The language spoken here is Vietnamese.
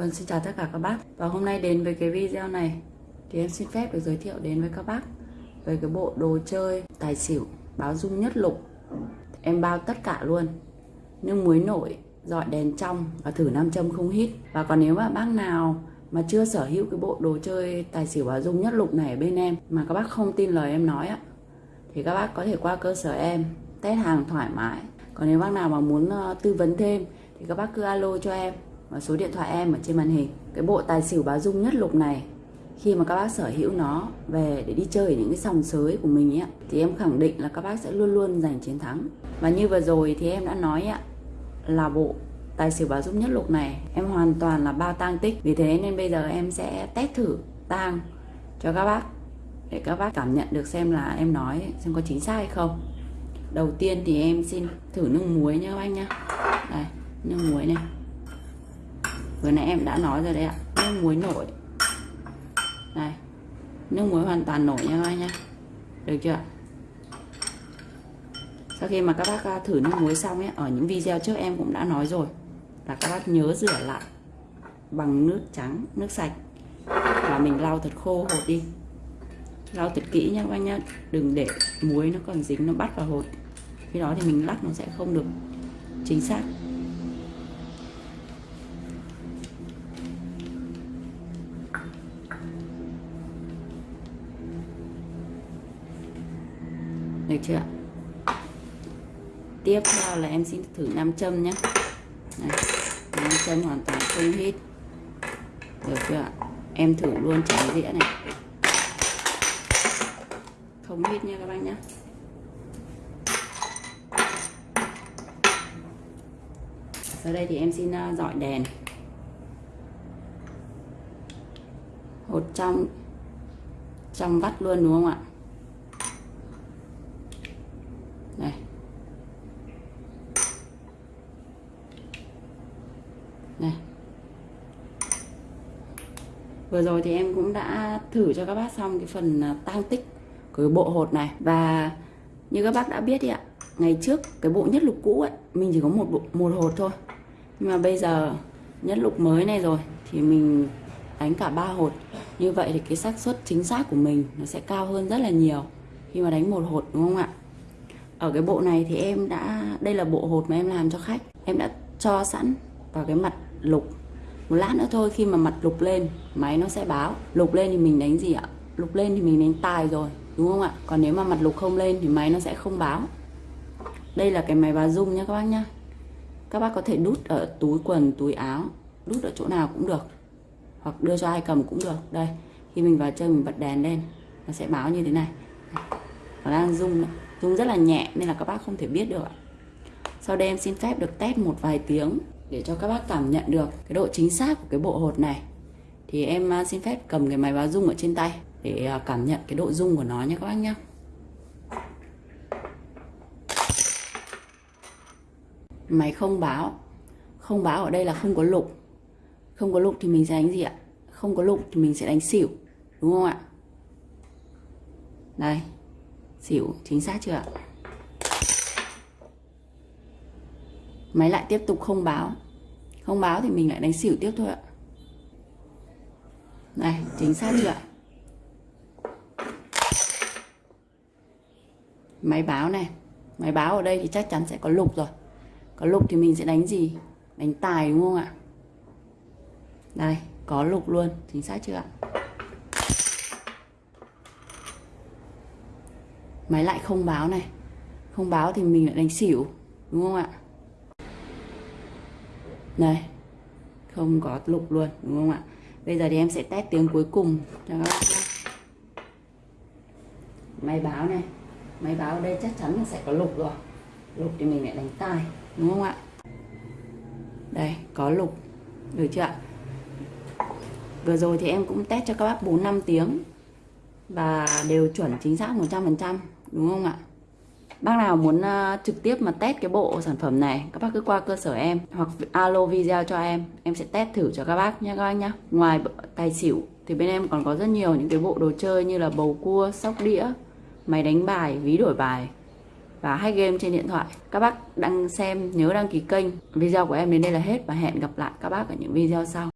Vâng, xin chào tất cả các bác. Và hôm nay đến với cái video này Thì em xin phép được giới thiệu đến với các bác Về cái bộ đồ chơi tài xỉu Báo dung nhất lục. Em bao tất cả luôn. Nước muối nổi, dọi đèn trong Và thử nam châm không hít. Và còn nếu mà bác nào mà chưa sở hữu cái bộ đồ chơi tài xỉu báo dung nhất lục này ở bên em Mà các bác không tin lời em nói á Thì các bác có thể qua cơ sở em Test hàng thoải mái. Còn nếu bác nào mà muốn ờ, tư vấn thêm Thì các bác cứ alo cho em số điện thoại em ở trên màn hình. Cái bộ tài xỉu báo dung nhất lục này khi mà các bác sở hữu nó về để đi chơi ở những cái sòng sới của mình ấy, thì em khẳng định là các bác sẽ luôn luôn giành chiến thắng. Và như vừa rồi thì em đã nói ấy, là bộ tài xỉu báo dung nhất lục này em hoàn toàn là bao tang tích. Vì thế nên bây giờ em sẽ test thử tang cho các bác để các bác cảm nhận được xem là em nói xem có chính xác hay không. Đầu tiên thì em xin thử nước muối nhá các anh nhá. Đây nước muối này vừa nãy em đã nói rồi đấy ạ. Nước muối nổi. Này, nước muối hoàn toàn nổi nha các anh nhé được chưa sau khi mà các bác à, thử nước muối xong ấy, ở những video trước em cũng đã nói rồi là các bác nhớ rửa lại bằng nước trắng, nước sạch và mình lau thật khô hột đi. Lau thật kỹ nha các anh nhá. Đừng để muối nó còn dính, nó bắt vào hột. Khi đó thì mình lắc nó sẽ không được chính xác. Được chưa tiếp theo là em xin thử nam châm nhé. Này, nam châm hoàn toàn không hít. Được chưa em thử luôn trái dĩa này. Không hít nha các bạn nhé. Sau đây thì em xin à, dọi đèn. Hột trong trong vắt luôn đúng không ạ này này vừa rồi thì em cũng đã thử cho các bác xong cái phần à, tang tăng tích của cái bộ hột này. Và như các bác đã biết đi ạ, ngày trước cái bộ nhất lục cũ ấy, mình chỉ có một bộ, một hột thôi. Nhưng mà bây giờ nhất lục mới này rồi thì mình đánh cả ba hột. Như vậy thì cái xác suất chính xác của mình nó sẽ cao hơn rất là nhiều khi mà đánh một hột, đúng không ạ? Ở cái bộ này thì em đã, đây là bộ hột mà em làm cho khách. Em đã cho sẵn vào cái mặt lục một lát nữa thôi, khi mà mặt lục lên, máy nó sẽ báo. Lục lên thì mình đánh gì ạ? Lục lên thì mình đánh tài rồi, đúng không ạ? Còn nếu mà mặt lục không lên thì máy nó sẽ không báo. Đây là cái máy báo rung nhá các bác nhá. Các bác có thể đút ở túi quần, túi áo, đút ở chỗ nào cũng được. Hoặc đưa cho ai cầm cũng được. Đây, khi mình vào chơi mình bật đèn lên, nó sẽ báo như thế này. Nó đang rung rung rất là nhẹ nên là các bác không thể biết được sau đây em xin phép được test một vài tiếng để cho các bác cảm nhận được cái độ chính xác của cái bộ hột này. Thì em à, xin phép cầm cái máy báo dung ở trên tay để à, cảm nhận cái độ dung của nó nha các bác nhé. Máy không báo. Không báo ở đây là không có lục. Không có lục thì mình sẽ đánh gì ạ? Không có lục thì mình sẽ đánh xỉu, đúng không ạ? Đây. Xỉu, chính xác chưa ạ? Máy lại tiếp tục không báo. Không báo thì mình lại đánh xỉu tiếp thôi ạ. Này, chính xác chưa ạ? Máy báo này. Máy báo ở đây thì chắc chắn sẽ có lục rồi. Có lục thì mình sẽ đánh gì? Đánh tài đúng không ạ? Đây, có lục luôn. Chính xác chưa ạ? Máy lại không báo này. Không báo thì mình lại đánh xỉu, đúng không ạ? Này không có lục luôn, đúng không ạ? Bây giờ thì em sẽ test tiếng cuối cùng cho các bạn máy báo này. Máy báo ở đây chắc chắn là sẽ có lục rồi. Lục thì mình lại đánh tai, đúng không ạ? Đây, có lục. Được chưa ạ? Vừa rồi thì em cũng test cho các bác 4 5 tiếng và đều chuẩn chính xác 100% đúng không ạ? Bác nào muốn uh, trực tiếp mà test cái bộ sản phẩm này Các bác cứ qua cơ sở em Hoặc alo video cho em Em sẽ test thử cho các bác nha các bác nhá Ngoài tài xỉu thì bên em còn có rất nhiều những cái bộ đồ chơi như là bầu cua, sóc đĩa Máy đánh bài, ví đổi bài Và hack game trên điện thoại. Các bác đang xem nhớ đăng ký kênh. Video của em đến đây là hết Và hẹn gặp lại các bác ở những video sau.